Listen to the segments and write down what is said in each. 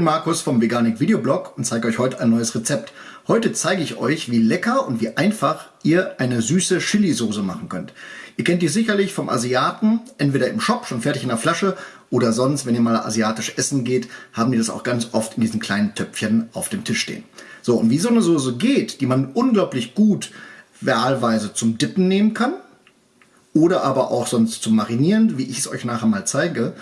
Markus vom Veganik Videoblog und zeige euch heute ein neues Rezept. Heute zeige ich euch, wie lecker und wie einfach ihr eine süße Chili-Soße machen könnt. Ihr kennt die sicherlich vom Asiaten, entweder im Shop, schon fertig in der Flasche, oder sonst, wenn ihr mal asiatisch essen geht, haben die das auch ganz oft in diesen kleinen Töpfchen auf dem Tisch stehen. So, und wie so eine Soße geht, die man unglaublich gut wahlweise zum Dippen nehmen kann, oder aber auch sonst zum Marinieren, wie ich es euch nachher mal zeige,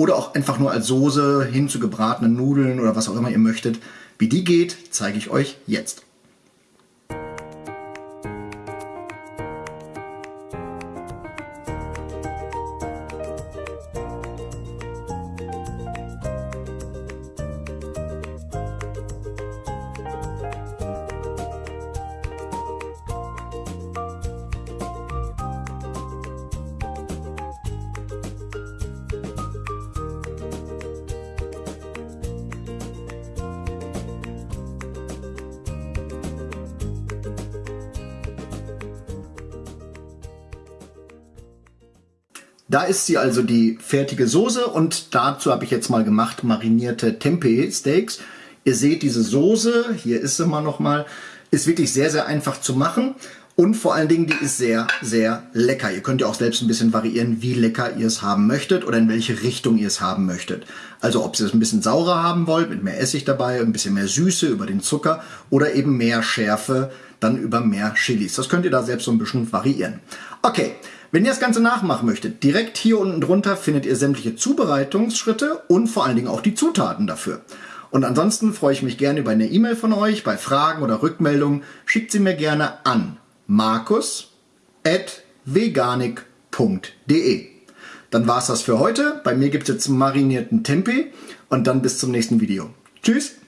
oder auch einfach nur als Soße hin zu gebratenen Nudeln oder was auch immer ihr möchtet. Wie die geht, zeige ich euch jetzt. Da ist sie also die fertige Soße und dazu habe ich jetzt mal gemacht marinierte Tempeh Steaks. Ihr seht diese Soße, hier ist sie mal nochmal, ist wirklich sehr, sehr einfach zu machen und vor allen Dingen, die ist sehr, sehr lecker. Ihr könnt ja auch selbst ein bisschen variieren, wie lecker ihr es haben möchtet oder in welche Richtung ihr es haben möchtet. Also ob ihr es ein bisschen saurer haben wollt, mit mehr Essig dabei, ein bisschen mehr Süße über den Zucker oder eben mehr Schärfe, dann über mehr Chilis. Das könnt ihr da selbst so ein bisschen variieren. Okay, wenn ihr das Ganze nachmachen möchtet, direkt hier unten drunter findet ihr sämtliche Zubereitungsschritte und vor allen Dingen auch die Zutaten dafür. Und ansonsten freue ich mich gerne über eine E-Mail von euch. Bei Fragen oder Rückmeldungen schickt sie mir gerne an markus.veganik.de. Dann war's das für heute. Bei mir gibt es jetzt marinierten Tempeh und dann bis zum nächsten Video. Tschüss!